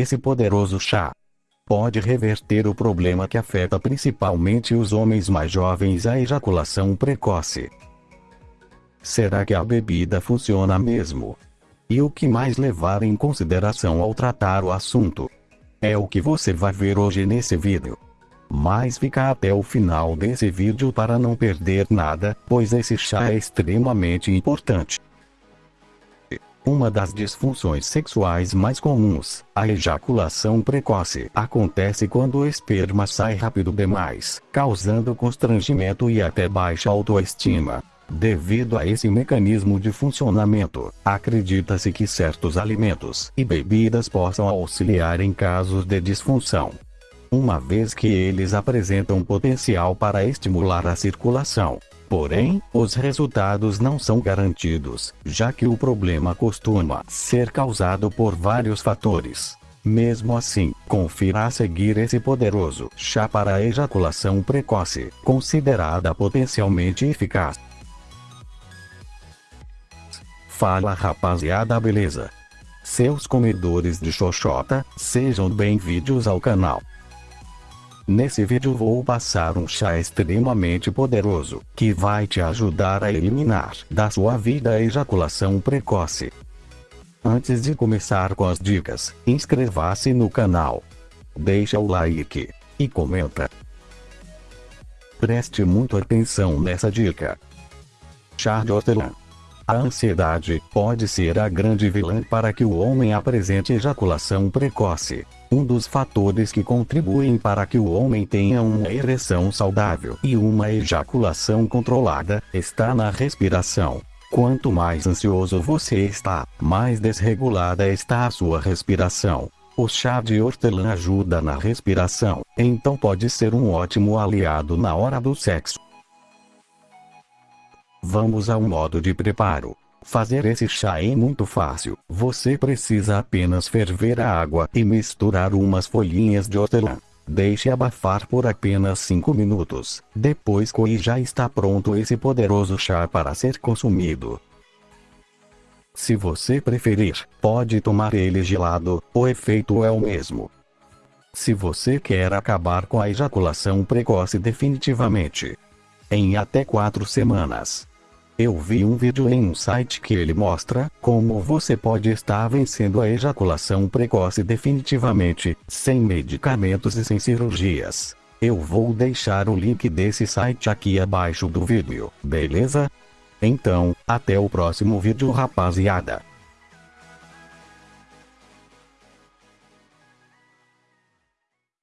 Esse poderoso chá pode reverter o problema que afeta principalmente os homens mais jovens a ejaculação precoce. Será que a bebida funciona mesmo? E o que mais levar em consideração ao tratar o assunto? É o que você vai ver hoje nesse vídeo. Mas fica até o final desse vídeo para não perder nada, pois esse chá é extremamente importante. Uma das disfunções sexuais mais comuns, a ejaculação precoce, acontece quando o esperma sai rápido demais, causando constrangimento e até baixa autoestima. Devido a esse mecanismo de funcionamento, acredita-se que certos alimentos e bebidas possam auxiliar em casos de disfunção. Uma vez que eles apresentam potencial para estimular a circulação. Porém, os resultados não são garantidos, já que o problema costuma ser causado por vários fatores. Mesmo assim, confira a seguir esse poderoso chá para ejaculação precoce, considerada potencialmente eficaz. Fala rapaziada beleza? Seus comedores de xoxota, sejam bem-vindos ao canal. Nesse vídeo vou passar um chá extremamente poderoso, que vai te ajudar a eliminar da sua vida a ejaculação precoce. Antes de começar com as dicas, inscreva-se no canal. Deixa o like. E comenta. Preste muito atenção nessa dica. Chá de hortelã. A ansiedade pode ser a grande vilã para que o homem apresente ejaculação precoce. Um dos fatores que contribuem para que o homem tenha uma ereção saudável e uma ejaculação controlada está na respiração. Quanto mais ansioso você está, mais desregulada está a sua respiração. O chá de hortelã ajuda na respiração, então pode ser um ótimo aliado na hora do sexo. Vamos ao modo de preparo. Fazer esse chá é muito fácil. Você precisa apenas ferver a água e misturar umas folhinhas de hortelã. Deixe abafar por apenas 5 minutos. Depois que já está pronto esse poderoso chá para ser consumido. Se você preferir, pode tomar ele gelado, o efeito é o mesmo. Se você quer acabar com a ejaculação precoce definitivamente, em até 4 semanas, eu vi um vídeo em um site que ele mostra como você pode estar vencendo a ejaculação precoce definitivamente, sem medicamentos e sem cirurgias. Eu vou deixar o link desse site aqui abaixo do vídeo, beleza? Então, até o próximo vídeo rapaziada.